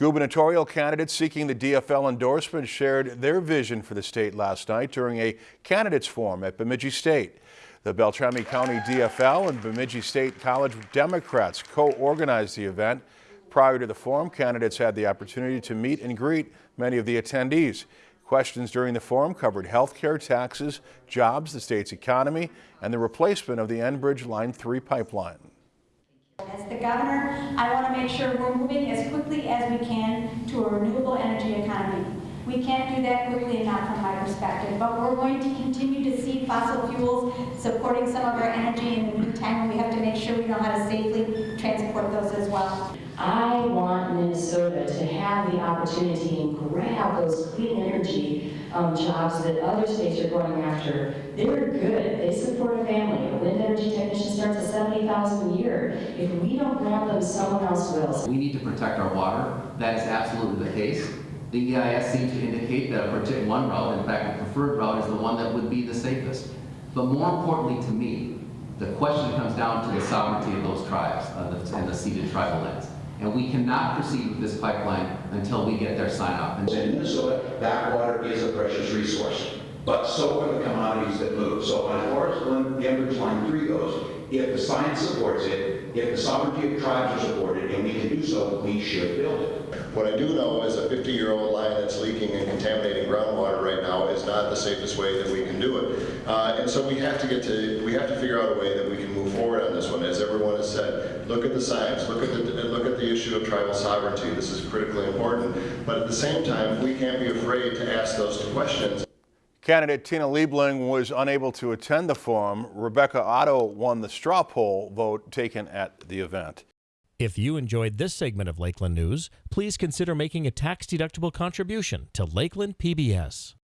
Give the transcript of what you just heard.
Gubernatorial candidates seeking the DFL endorsement shared their vision for the state last night during a candidates forum at Bemidji State. The Beltrami County DFL and Bemidji State College Democrats co-organized the event. Prior to the forum, candidates had the opportunity to meet and greet many of the attendees. Questions during the forum covered health care, taxes, jobs, the state's economy, and the replacement of the Enbridge Line 3 pipeline. As the governor, I want to make sure we're moving as quickly as we can to a renewable energy economy. We can't do that quickly enough from my perspective, but we're going to continue to see fossil fuels supporting some of our energy in the meantime, we have to make sure we know how to safely transport those as well. I want Minnesota to have the opportunity and grab those clean energy um, jobs that other states are going after. They're good. They support a family. A wind energy technician starts at 70000 a year. If we don't grab them, someone else will. We need to protect our water. That is absolutely the case. The EIS seems to indicate that a particular one route, in fact, the preferred route is the one that would be the safest. But more importantly to me, the question comes down to the sovereignty of those tribes uh, and the ceded tribal lands. And we cannot proceed with this pipeline until we get their sign off. And in Minnesota, backwater is a precious resource, but so are the commodities that move. So as far as the Enbridge Line 3 goes, if the science supports it, if the sovereignty of tribes are supported, and we can do so, we should build it. What I do know is a 50-year-old line that's leaking and contaminating groundwater right now is not the safest way that we can do it. Uh, and so we have to get to, we have to figure out a way that we can move forward on this one. As everyone has said, look at the science, look at the, look at the issue of tribal sovereignty. This is critically important. But at the same time, we can't be afraid to ask those questions. Candidate Tina Liebling was unable to attend the forum. Rebecca Otto won the straw poll vote taken at the event. If you enjoyed this segment of Lakeland News, please consider making a tax-deductible contribution to Lakeland PBS.